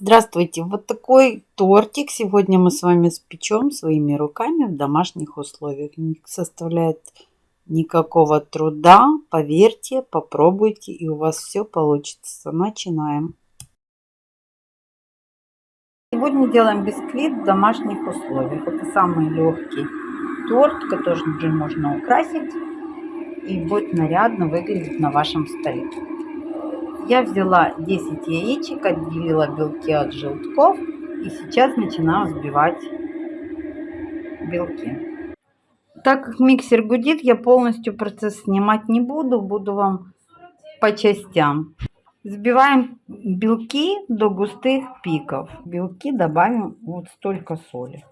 Здравствуйте! Вот такой тортик сегодня мы с вами спечем своими руками в домашних условиях. Не составляет никакого труда. Поверьте, попробуйте и у вас все получится. Начинаем. Сегодня делаем бисквит в домашних условиях. Это самый легкий торт, который можно украсить и будет нарядно выглядеть на вашем столе. Я взяла 10 яичек, отделила белки от желтков и сейчас начинаю взбивать белки. Так как миксер гудит, я полностью процесс снимать не буду, буду вам по частям. Взбиваем белки до густых пиков. Белки добавим вот столько соли.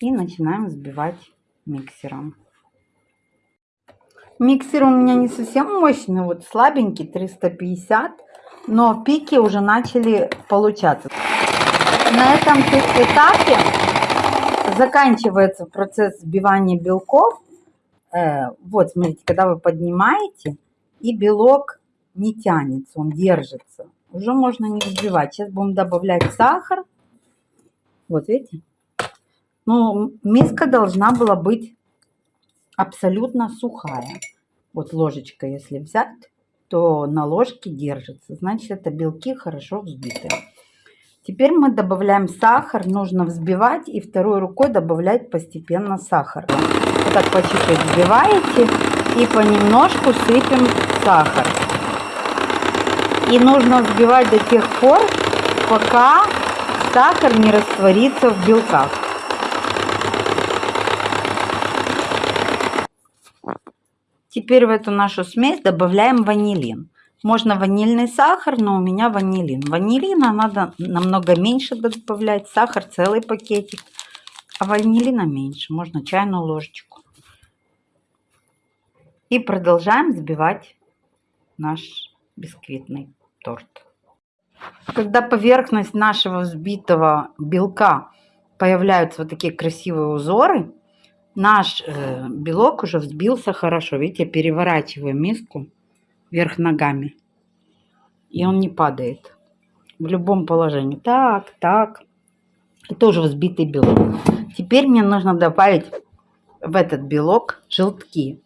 И начинаем взбивать миксером. Миксер у меня не совсем мощный, вот слабенький, 350 но пики уже начали получаться. На этом этапе заканчивается процесс сбивания белков. Э, вот, смотрите, когда вы поднимаете, и белок не тянется, он держится. Уже можно не взбивать. Сейчас будем добавлять сахар. Вот, видите? Ну, миска должна была быть абсолютно сухая. Вот ложечка, если взять, то на ложке держится. Значит, это белки хорошо взбиты. Теперь мы добавляем сахар. Нужно взбивать и второй рукой добавлять постепенно сахар. Вот так по чуть-чуть взбиваете и понемножку сыпем сахар. И нужно взбивать до тех пор, пока сахар не растворится в белках. Теперь в эту нашу смесь добавляем ванилин. Можно ванильный сахар, но у меня ванилин. Ванилина надо намного меньше добавлять, сахар целый пакетик, а ванилина меньше, можно чайную ложечку. И продолжаем взбивать наш бисквитный торт. Когда поверхность нашего взбитого белка появляются вот такие красивые узоры, наш э, белок уже взбился хорошо. Видите, переворачиваю миску вверх ногами. И он не падает. В любом положении. Так, так. Это уже взбитый белок. Теперь мне нужно добавить в этот белок желтки.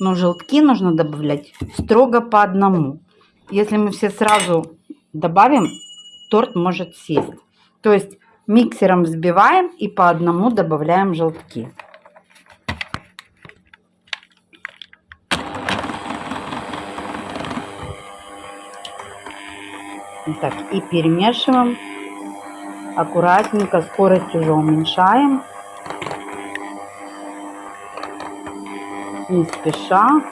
Но желтки нужно добавлять строго по одному. Если мы все сразу добавим, торт может сесть. То есть миксером взбиваем и по одному добавляем желтки. Так, и перемешиваем. Аккуратненько, скорость уже уменьшаем. Не спеша.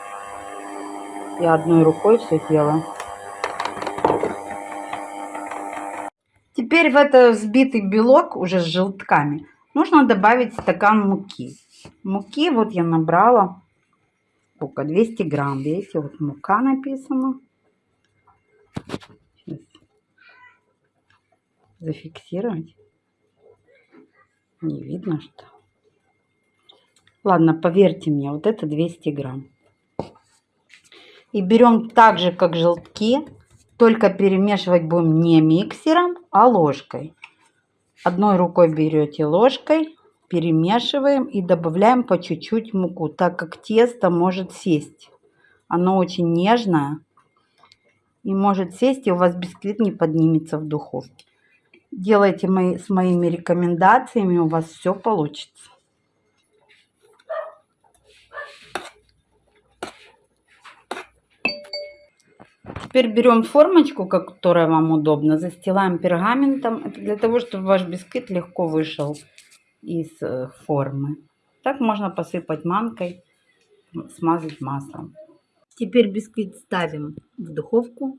И одной рукой все делаем. Теперь в этот взбитый белок уже с желтками нужно добавить стакан муки. Муки вот я набрала сколько? 200 грамм. Видите, вот мука написана. Зафиксировать. Не видно, что. Ладно, поверьте мне, вот это 200 грамм. И берем так же, как желтки, только перемешивать будем не миксером, а ложкой. Одной рукой берете ложкой, перемешиваем и добавляем по чуть-чуть муку, так как тесто может сесть. Оно очень нежное и может сесть, и у вас бисквит не поднимется в духовке. Делайте мои, с моими рекомендациями, у вас все получится. Теперь берем формочку, которая вам удобно, застилаем пергаментом. Для того, чтобы ваш бисквит легко вышел из э, формы. Так можно посыпать манкой, смазать маслом. Теперь бисквит ставим в духовку.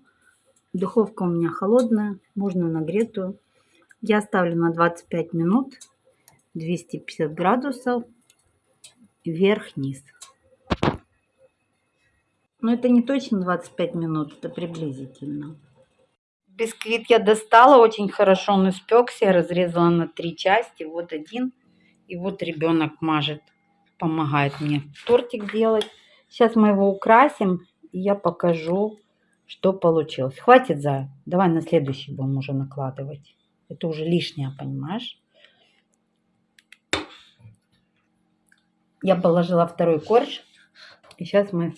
Духовка у меня холодная, можно нагретую. Я ставлю на 25 минут, 250 градусов, вверх-вниз. Но это не точно 25 минут, это приблизительно. Бисквит я достала, очень хорошо он испекся, разрезала на три части. Вот один, и вот ребенок мажет, помогает мне тортик делать. Сейчас мы его украсим, и я покажу, что получилось. Хватит, за. Давай на следующий будем уже накладывать. Это уже лишнее, понимаешь? Я положила второй корж. И сейчас мы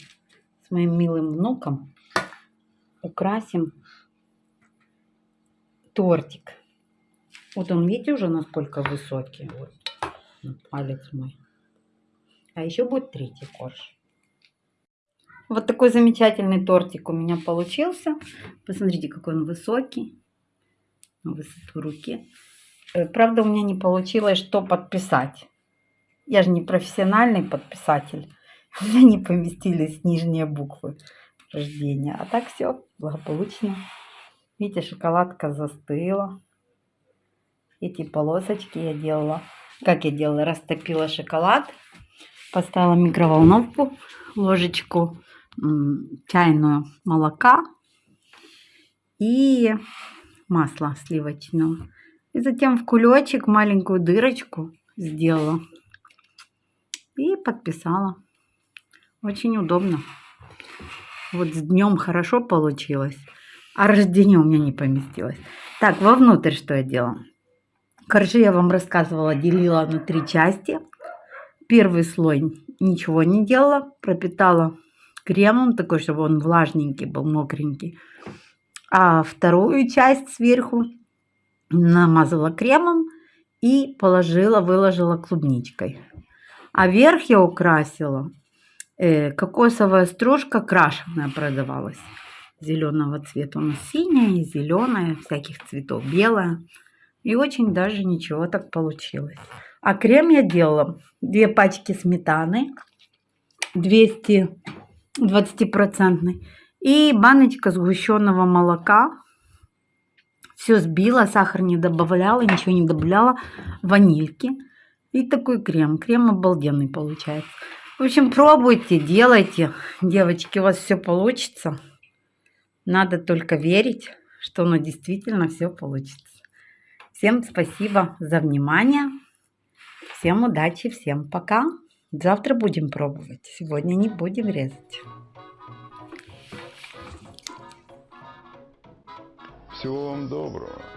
с моим милым внуком украсим тортик. Вот он, видите, уже насколько высокий. Вот, вот палец мой. А еще будет третий корж. Вот такой замечательный тортик у меня получился. Посмотрите, какой он высокий. Высоту руки. Э, правда, у меня не получилось, что подписать. Я же не профессиональный подписатель. У меня не поместились нижние буквы рождения. А так все благополучно. Видите, шоколадка застыла. Эти полосочки я делала. Как я делала? Растопила шоколад. Поставила микроволновку. Ложечку чайную молока. И масла сливочного. И затем в кулечек маленькую дырочку сделала. И подписала. Очень удобно. Вот с днем хорошо получилось. А рождение у меня не поместилось. Так, вовнутрь что я делала? Коржи я вам рассказывала, делила на три части. Первый слой ничего не делала, пропитала кремом, такой, чтобы он влажненький был, мокренький. А вторую часть сверху намазала кремом и положила, выложила клубничкой. А верх я украсила э, кокосовая стружка крашеная продавалась. Зеленого цвета. У нас синяя, зеленая, всяких цветов, белая. И очень даже ничего так получилось. А крем я делала две пачки сметаны, 200 20% и баночка сгущенного молока. Все сбила, сахар не добавляла, ничего не добавляла, ванильки. И такой крем. Крем обалденный получается. В общем, пробуйте, делайте. Девочки, у вас все получится. Надо только верить, что оно действительно все получится. Всем спасибо за внимание. Всем удачи, всем пока. Завтра будем пробовать. Сегодня не будем резать. Всего вам доброго.